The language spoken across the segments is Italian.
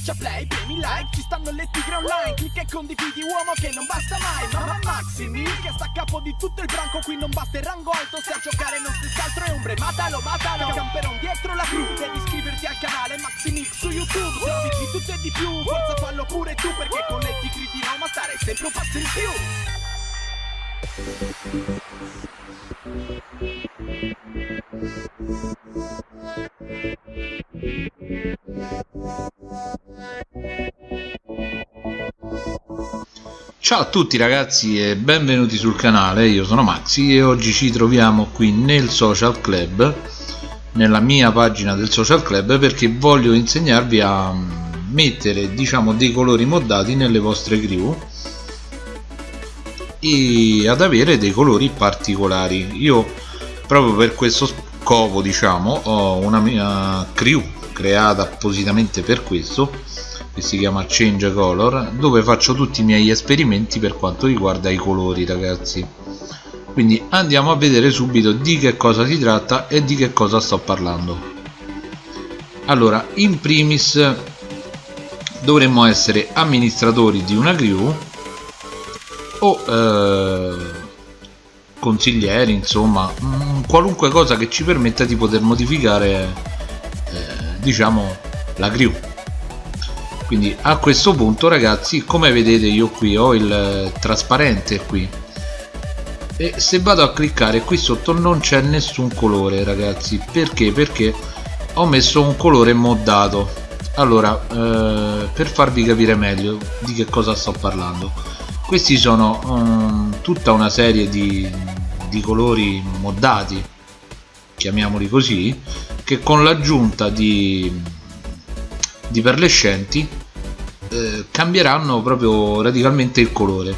Schiaccia play, premi like, ci stanno le tigre online Clicca e condividi uomo che non basta mai Mamma Maximi che sta a capo di tutto il branco Qui non basta il rango alto se a giocare non stessi altro è ombre Matalo, matalo, camperon dietro la crew Devi iscriverti al canale Maximix su YouTube Serviti tutto e di più, forza fallo pure tu Perché con le tigre di Roma stare sempre un passo in più Ciao a tutti ragazzi e benvenuti sul canale, io sono Maxi e oggi ci troviamo qui nel social club nella mia pagina del social club perché voglio insegnarvi a mettere diciamo dei colori moddati nelle vostre crew e ad avere dei colori particolari. Io proprio per questo scopo diciamo ho una mia crew creata appositamente per questo che si chiama change color dove faccio tutti i miei esperimenti per quanto riguarda i colori ragazzi. Quindi andiamo a vedere subito di che cosa si tratta e di che cosa sto parlando. Allora in primis dovremmo essere amministratori di una crew o eh, consiglieri insomma mh, qualunque cosa che ci permetta di poter modificare eh, diciamo la crew. Quindi a questo punto ragazzi come vedete io qui ho il trasparente qui. E se vado a cliccare qui sotto non c'è nessun colore ragazzi. Perché? Perché ho messo un colore moddato. Allora eh, per farvi capire meglio di che cosa sto parlando questi sono um, tutta una serie di, di colori moddati chiamiamoli così che con l'aggiunta di di perlescenti eh, cambieranno proprio radicalmente il colore.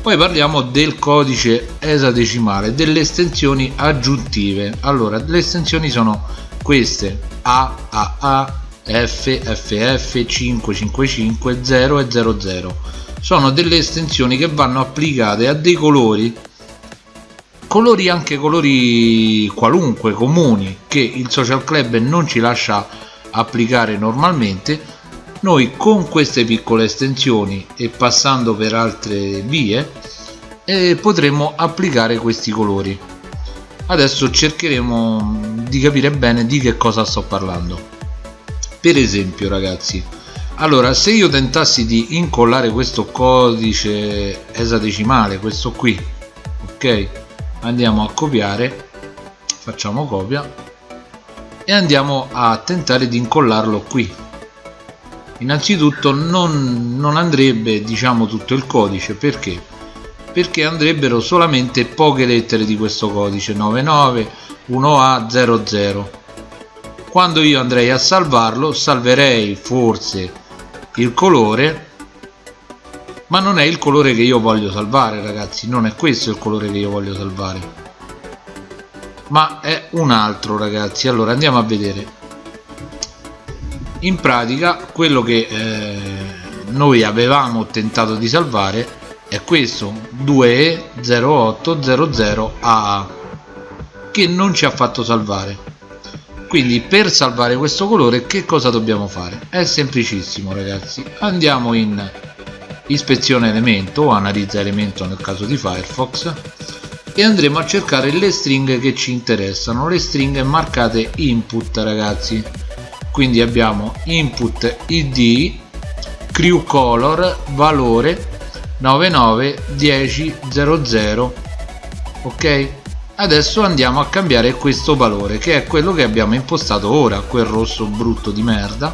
Poi parliamo del codice esadecimale delle estensioni aggiuntive. Allora le estensioni sono queste A, A, A, F, FF, 555, 0 e 00 sono delle estensioni che vanno applicate a dei colori. Colori anche colori qualunque comuni che il social club non ci lascia applicare normalmente. Noi con queste piccole estensioni e passando per altre vie eh, potremo applicare questi colori. Adesso cercheremo di capire bene di che cosa sto parlando. Per esempio ragazzi allora se io tentassi di incollare questo codice esadecimale questo qui ok? Andiamo a copiare facciamo copia e andiamo a tentare di incollarlo qui. Innanzitutto non, non andrebbe diciamo tutto il codice perché? Perché andrebbero solamente poche lettere di questo codice 99 1A 00 quando io andrei a salvarlo salverei forse il colore ma non è il colore che io voglio salvare ragazzi. Non è questo il colore che io voglio salvare. Ma è un altro ragazzi. Allora andiamo a vedere. In pratica quello che eh, noi avevamo tentato di salvare è questo 2E0800AA che non ci ha fatto salvare quindi per salvare questo colore che cosa dobbiamo fare? È semplicissimo ragazzi. Andiamo in ispezione elemento o analizza elemento nel caso di Firefox e andremo a cercare le stringhe che ci interessano le stringhe marcate input ragazzi. Quindi abbiamo input id crew color valore 991000 ok adesso andiamo a cambiare questo valore che è quello che abbiamo impostato ora quel rosso brutto di merda.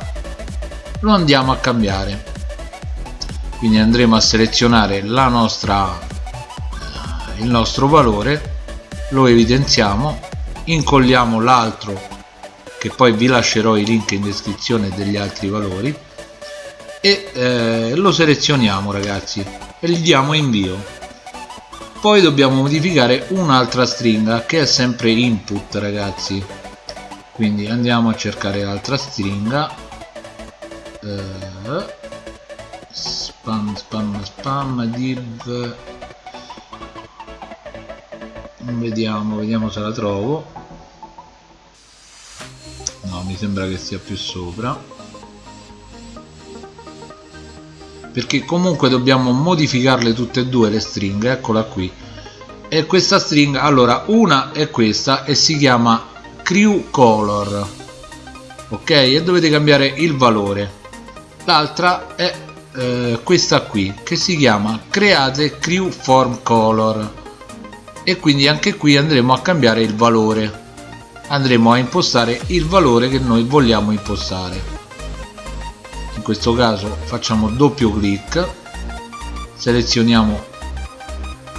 Lo andiamo a cambiare. Quindi andremo a selezionare la nostra il nostro valore lo evidenziamo incolliamo l'altro che poi vi lascerò i link in descrizione degli altri valori e eh, lo selezioniamo ragazzi e gli diamo invio poi dobbiamo modificare un'altra stringa che è sempre input ragazzi. Quindi andiamo a cercare l'altra stringa. Eh, spam spam spam div. Vediamo vediamo se la trovo. No mi sembra che sia più sopra perché comunque dobbiamo modificarle tutte e due le stringhe eccola qui. E questa stringa allora una è questa e si chiama crew color ok? E dovete cambiare il valore. L'altra è eh, questa qui che si chiama create crew form color. E quindi anche qui andremo a cambiare il valore. Andremo a impostare il valore che noi vogliamo impostare questo caso facciamo doppio clic selezioniamo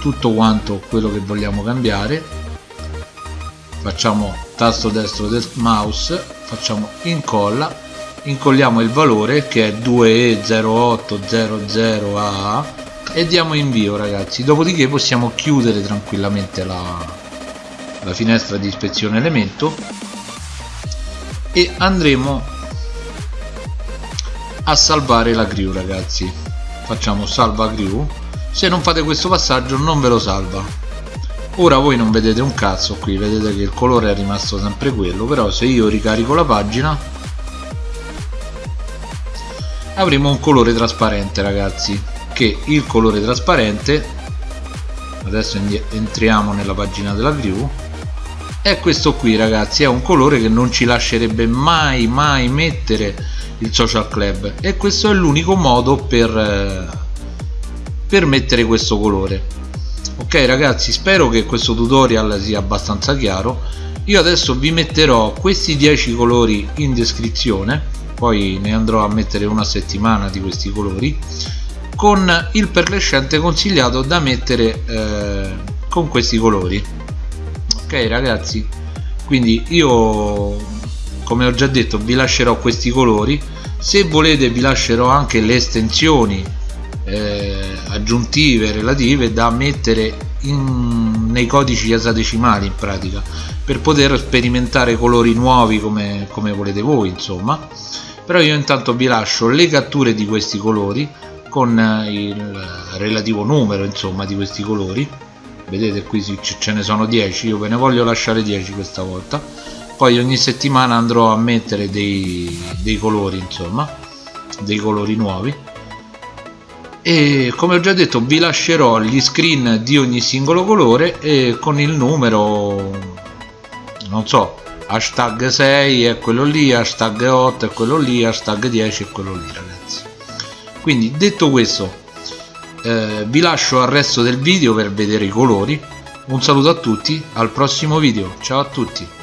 tutto quanto quello che vogliamo cambiare facciamo tasto destro del mouse facciamo incolla incolliamo il valore che è 2E0800A e diamo invio ragazzi. Dopodiché possiamo chiudere tranquillamente la, la finestra di ispezione elemento e andremo a salvare la crew ragazzi. Facciamo salva crew se non fate questo passaggio non ve lo salva. Ora voi non vedete un cazzo qui vedete che il colore è rimasto sempre quello però se io ricarico la pagina avremo un colore trasparente ragazzi. Che il colore trasparente adesso entriamo nella pagina della crew è questo qui ragazzi. È un colore che non ci lascerebbe mai mai mettere il social club. E questo è l'unico modo per, eh, per mettere questo colore. Ok ragazzi spero che questo tutorial sia abbastanza chiaro. Io adesso vi metterò questi 10 colori in descrizione. Poi ne andrò a mettere una settimana di questi colori. Con il perlescente consigliato da mettere eh, con questi colori. Ok ragazzi quindi io come ho già detto vi lascerò questi colori. Se volete vi lascerò anche le estensioni eh, aggiuntive relative da mettere in, nei codici esadecimali in pratica per poter sperimentare colori nuovi come, come volete voi insomma. Però io intanto vi lascio le catture di questi colori con il relativo numero insomma di questi colori. Vedete qui ce ne sono 10 io ve ne voglio lasciare 10 questa volta poi ogni settimana andrò a mettere dei, dei colori insomma dei colori nuovi. E come ho già detto vi lascerò gli screen di ogni singolo colore e con il numero non so hashtag 6 è quello lì hashtag 8 è quello lì hashtag 10 è quello lì ragazzi. Quindi detto questo eh, vi lascio al resto del video per vedere i colori. Un saluto a tutti al prossimo video. Ciao a tutti